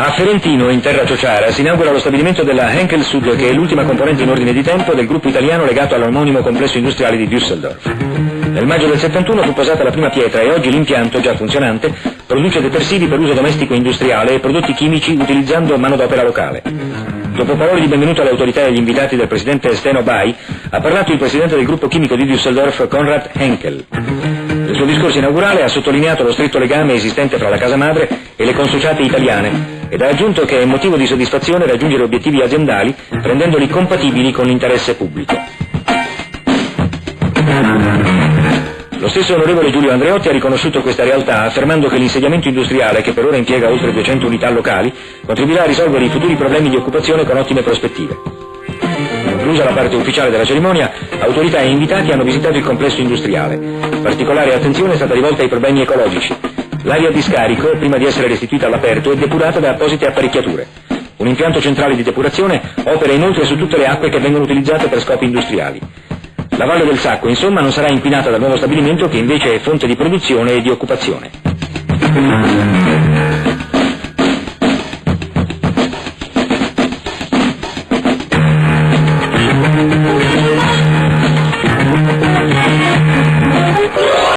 A Ferentino, in terra ciociara, si inaugura lo stabilimento della Henkel Sud, che è l'ultima componente in ordine di tempo del gruppo italiano legato all'omonimo complesso industriale di Düsseldorf. Nel maggio del 71 fu posata la prima pietra e oggi l'impianto, già funzionante, produce detersivi per uso domestico e industriale e prodotti chimici utilizzando manodopera locale. Dopo parole di benvenuto alle autorità e agli invitati del presidente Steno Bai, ha parlato il presidente del gruppo chimico di Düsseldorf, Konrad Henkel. Nel suo discorso inaugurale ha sottolineato lo stretto legame esistente fra la casa madre e le consociate italiane ed ha aggiunto che è motivo di soddisfazione raggiungere obiettivi aziendali rendendoli compatibili con l'interesse pubblico. Lo stesso onorevole Giulio Andreotti ha riconosciuto questa realtà affermando che l'insediamento industriale, che per ora impiega oltre 200 unità locali, contribuirà a risolvere i futuri problemi di occupazione con ottime prospettive. Conclusa la parte ufficiale della cerimonia, autorità e invitati hanno visitato il complesso industriale. Particolare attenzione è stata rivolta ai problemi ecologici. L'aria di scarico, prima di essere restituita all'aperto, è depurata da apposite apparecchiature. Un impianto centrale di depurazione opera inoltre su tutte le acque che vengono utilizzate per scopi industriali. La Valle del Sacco, insomma, non sarà inquinata dal nuovo stabilimento che invece è fonte di produzione e di occupazione.